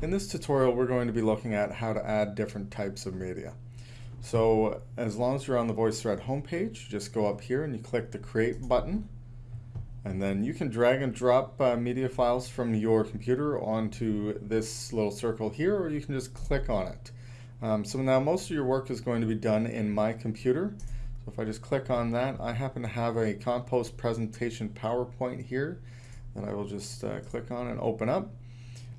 In this tutorial, we're going to be looking at how to add different types of media. So as long as you're on the VoiceThread homepage, you just go up here and you click the Create button. And then you can drag and drop uh, media files from your computer onto this little circle here, or you can just click on it. Um, so now most of your work is going to be done in my computer. So if I just click on that, I happen to have a Compost presentation PowerPoint here that I will just uh, click on and open up.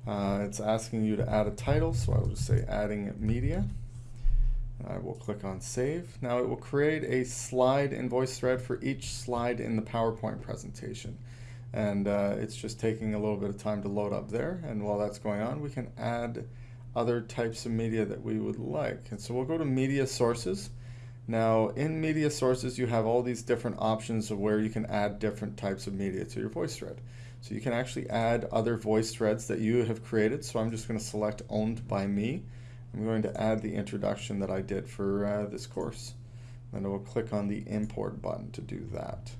Uh, it's asking you to add a title, so I will just say adding media. I will click on save. Now it will create a slide in VoiceThread for each slide in the PowerPoint presentation. And uh, it's just taking a little bit of time to load up there. And while that's going on, we can add other types of media that we would like. And so we'll go to media sources. Now in media sources, you have all these different options of where you can add different types of media to your VoiceThread. So you can actually add other voice threads that you have created. So I'm just going to select owned by me. I'm going to add the introduction that I did for uh, this course. Then I will click on the import button to do that.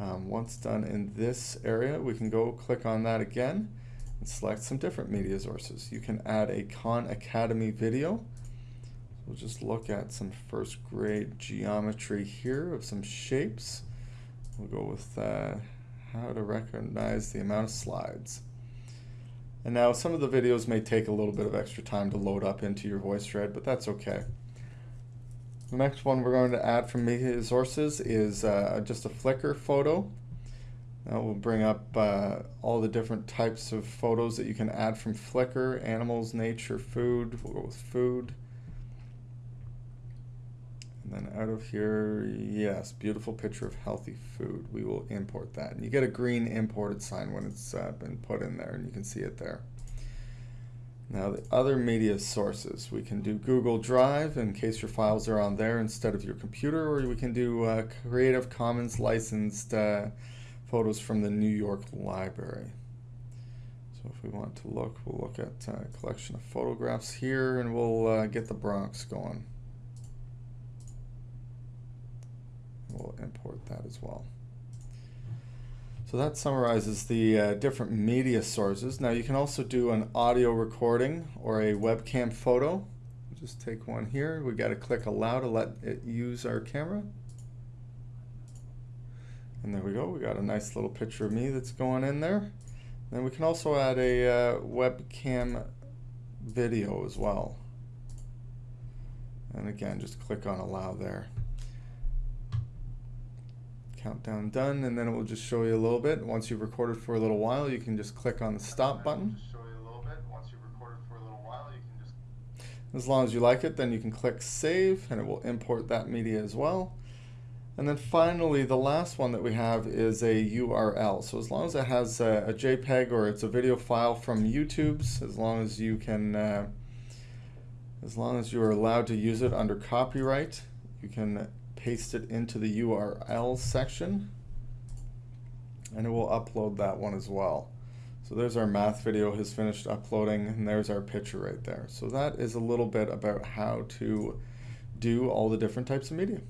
Um, once done in this area, we can go click on that again and select some different media sources. You can add a Khan Academy video. We'll just look at some first grade geometry here of some shapes. We'll go with uh, how to recognize the amount of slides. And now some of the videos may take a little bit of extra time to load up into your VoiceThread, but that's okay. The next one we're going to add from media sources is uh, just a Flickr photo. That will bring up uh, all the different types of photos that you can add from Flickr, animals, nature, food, we'll go with food. Then out of here, yes, beautiful picture of healthy food. We will import that. And you get a green imported sign when it's uh, been put in there, and you can see it there. Now the other media sources, we can do Google Drive in case your files are on there instead of your computer, or we can do uh, Creative Commons licensed uh, photos from the New York Library. So if we want to look, we'll look at a uh, collection of photographs here, and we'll uh, get the Bronx going. We'll import that as well. So that summarizes the uh, different media sources. Now you can also do an audio recording or a webcam photo. Just take one here. We got to click allow to let it use our camera. And there we go. We got a nice little picture of me that's going in there. Then we can also add a uh, webcam video as well. And again, just click on allow there countdown done, and then it will just show you a little bit. Once you've recorded for a little while, you can just click on the stop button. As long as you like it, then you can click save, and it will import that media as well. And then finally, the last one that we have is a URL. So as long as it has a, a JPEG or it's a video file from YouTube's, as long as you can, uh, as long as you are allowed to use it under copyright, you can paste it into the URL section and it will upload that one as well. So there's our math video has finished uploading and there's our picture right there. So that is a little bit about how to do all the different types of media.